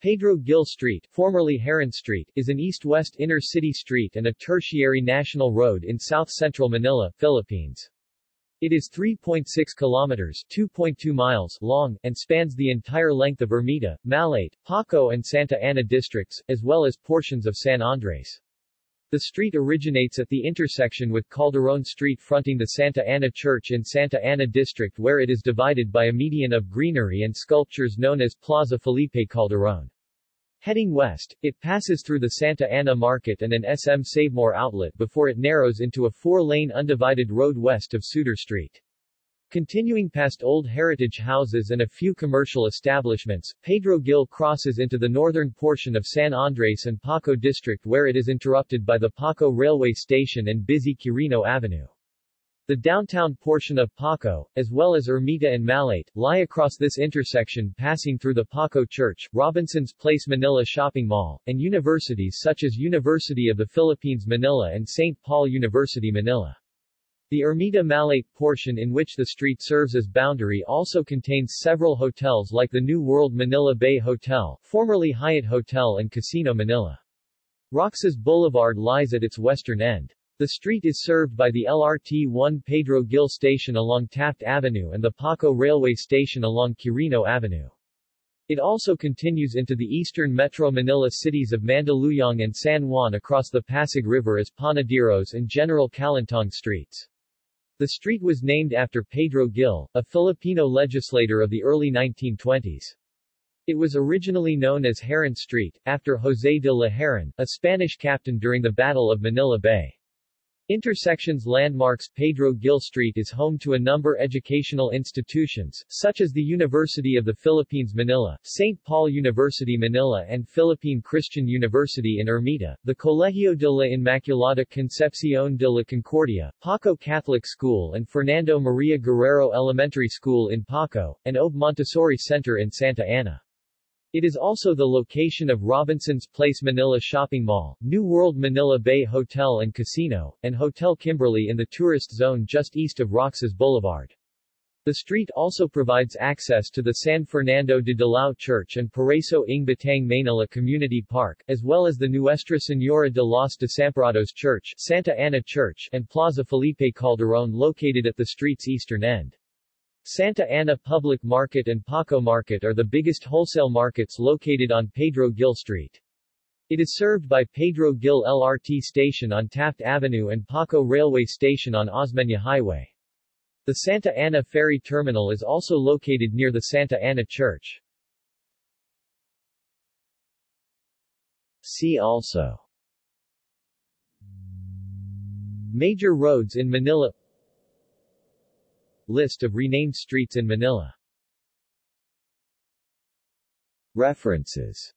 Pedro Gil Street, formerly Herran Street, is an east-west inner-city street and a tertiary national road in south-central Manila, Philippines. It is 3.6 kilometers 2.2 miles long, and spans the entire length of Ermita, Malate, Paco and Santa Ana districts, as well as portions of San Andres. The street originates at the intersection with Calderon Street fronting the Santa Ana Church in Santa Ana District where it is divided by a median of greenery and sculptures known as Plaza Felipe Calderon. Heading west, it passes through the Santa Ana Market and an SM Savemore outlet before it narrows into a four-lane undivided road west of Suter Street. Continuing past old heritage houses and a few commercial establishments, Pedro Gil crosses into the northern portion of San Andres and Paco district where it is interrupted by the Paco railway station and busy Quirino Avenue. The downtown portion of Paco, as well as Ermita and Malate, lie across this intersection passing through the Paco Church, Robinson's Place Manila Shopping Mall, and universities such as University of the Philippines Manila and St. Paul University Manila. The Ermita Malate portion in which the street serves as boundary also contains several hotels like the New World Manila Bay Hotel, formerly Hyatt Hotel and Casino Manila. Roxas Boulevard lies at its western end. The street is served by the LRT-1 Pedro Gil Station along Taft Avenue and the Paco Railway Station along Quirino Avenue. It also continues into the eastern Metro Manila cities of Mandaluyong and San Juan across the Pasig River as Panaderos and General Kalentong streets. The street was named after Pedro Gil, a Filipino legislator of the early 1920s. It was originally known as Herran Street, after José de la Herran, a Spanish captain during the Battle of Manila Bay. Intersections Landmarks Pedro Gil Street is home to a number educational institutions, such as the University of the Philippines Manila, St. Paul University Manila and Philippine Christian University in Ermita, the Colegio de la Inmaculada Concepcion de la Concordia, Paco Catholic School and Fernando Maria Guerrero Elementary School in Paco, and Aube Montessori Center in Santa Ana. It is also the location of Robinson's Place Manila Shopping Mall, New World Manila Bay Hotel and Casino, and Hotel Kimberly in the tourist zone just east of Roxas Boulevard. The street also provides access to the San Fernando de Dilao Church and Paraíso ng Batang Manila Community Park, as well as the Nuestra Señora de los Desamparados Church, Santa Ana Church, and Plaza Felipe Calderon located at the street's eastern end. Santa Ana Public Market and Paco Market are the biggest wholesale markets located on Pedro Gil Street. It is served by Pedro Gil LRT station on Taft Avenue and Paco Railway Station on Osmeña Highway. The Santa Ana Ferry Terminal is also located near the Santa Ana Church. See also Major roads in Manila List of renamed streets in Manila. References